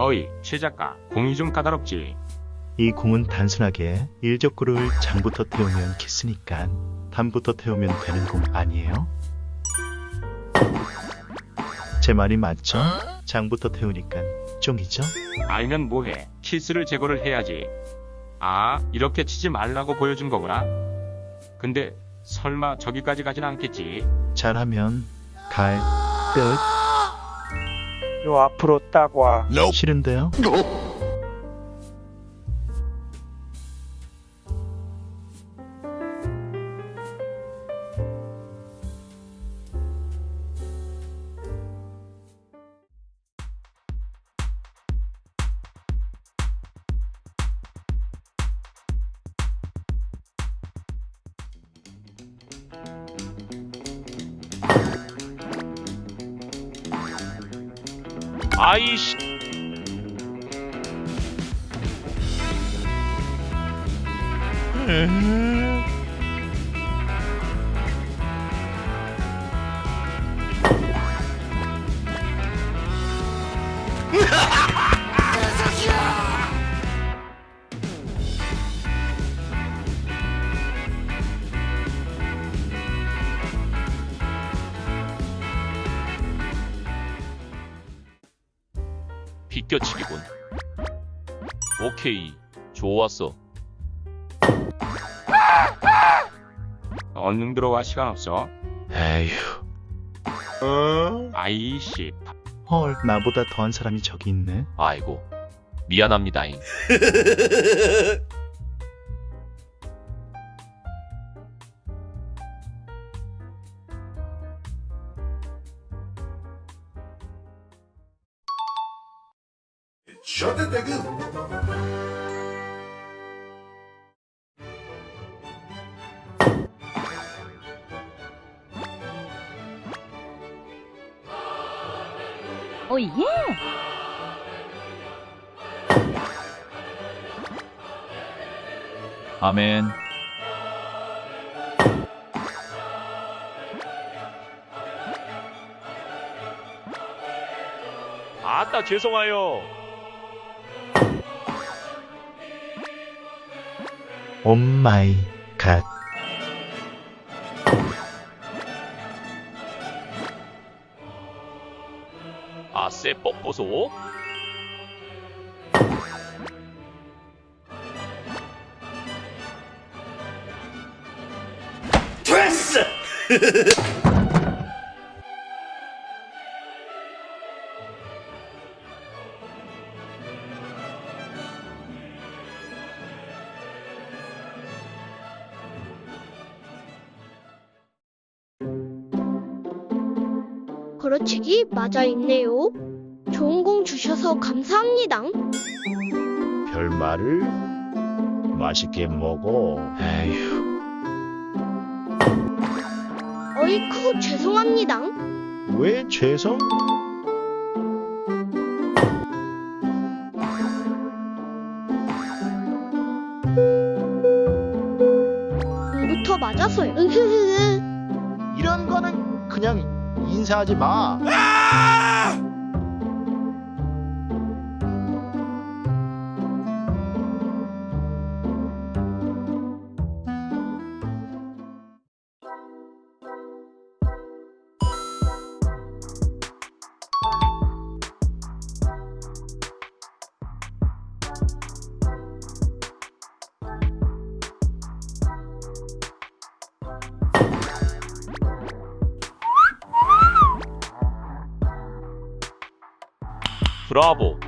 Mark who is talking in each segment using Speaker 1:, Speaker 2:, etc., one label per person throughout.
Speaker 1: 어이, 최 작가, 공이 좀 까다롭지.
Speaker 2: 이 공은 단순하게 일적구를 장부터 태우면 키스니까 단부터 태우면 되는 공 아니에요? 제 말이 맞죠? 장부터 태우니까 쫑이죠?
Speaker 1: 알면 뭐해? 키스를 제거를 해야지. 아, 이렇게 치지 말라고 보여준 거구나. 근데 설마 저기까지 가진 않겠지?
Speaker 2: 잘하면 갈 듯.
Speaker 3: 요 앞으로 딱 와.
Speaker 2: 싫은데요?
Speaker 1: 아이씨.
Speaker 4: 비껴치기군. 오케이, 좋았어.
Speaker 1: 얼른 들어와 시간 없어.
Speaker 2: 에휴.
Speaker 1: 아이씨.
Speaker 2: 헐, 나보다 더한 사람이 저기 있네.
Speaker 4: 아이고, 미안합니다잉.
Speaker 5: 오 예.
Speaker 4: 아멘. 아따, 죄송해요.
Speaker 2: 오 마이 갓.
Speaker 4: 아쎄, 뻑보소.
Speaker 6: 걸어 치기 맞아 있네요. 좋은 공 주셔서 감사합니다.
Speaker 7: 별말을 맛있게 먹어.
Speaker 2: 에휴.
Speaker 6: 어이쿠 죄송합니다.
Speaker 7: 왜 죄송?
Speaker 6: 공부터. 으흐흐흐.
Speaker 7: 이런 거는 그냥 인사하지 마.
Speaker 4: 브라보.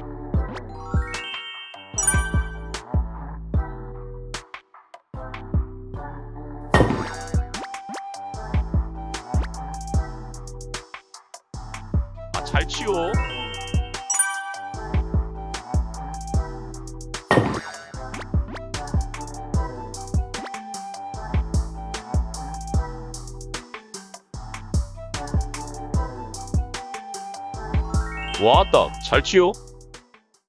Speaker 4: 아, 잘 치워. 왔다, 잘 치워.